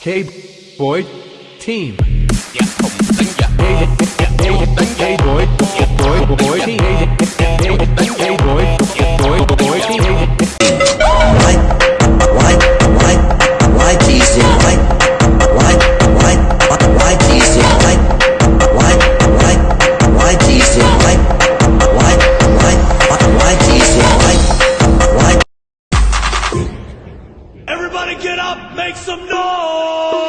K-Boy Team. get up, make some noise.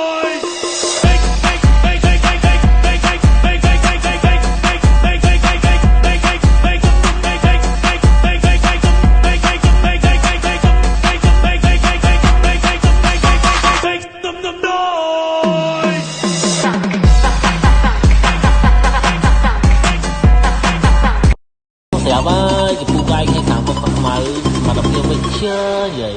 đẹp á chị phụ cho anh hay cảm ơn mặt mày mà đọc yêu mình chưa vậy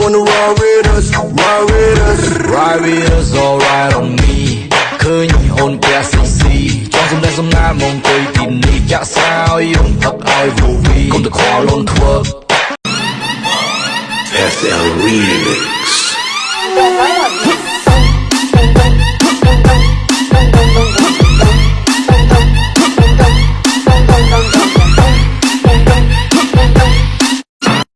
wanna ride with us? Ride with us. Ride with us, alright on me ឃើញអូនផ្ទះស៊ីស៊ីចង់សំដែងសំណាលមកអង្គុយទីនេះចាក់ស្រាយយំផឹកឲ្យវូវីកុំទៅខ្វល់អូនធ្វើ FL Remix.